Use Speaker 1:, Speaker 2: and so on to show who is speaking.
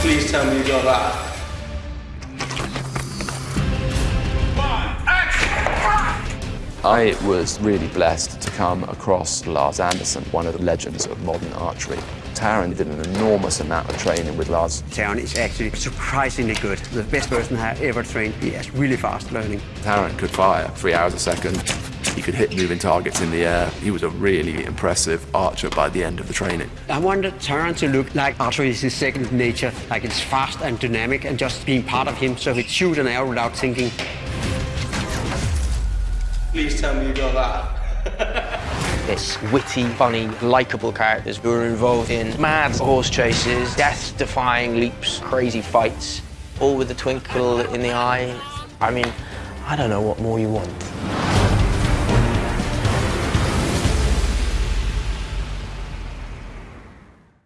Speaker 1: Please tell me you got that.
Speaker 2: I was really blessed to come across Lars Andersen, one of the legends of modern archery. Taron did an enormous amount of training with Lars.
Speaker 3: Taron is actually surprisingly good. The best person I ever trained. He is really fast learning.
Speaker 2: Taron could fire three hours a second. He could hit moving targets in the air. He was a really impressive archer by the end of the training.
Speaker 3: I wanted Taron to look like archery is his second nature, like it's fast and dynamic and just being part of him so he'd shoot an arrow without thinking.
Speaker 1: Please tell me you got that.
Speaker 4: It's witty, funny, likable characters who are involved in mad horse chases, death-defying leaps, crazy fights, all with a twinkle in the eye. I mean, I don't know what more you want.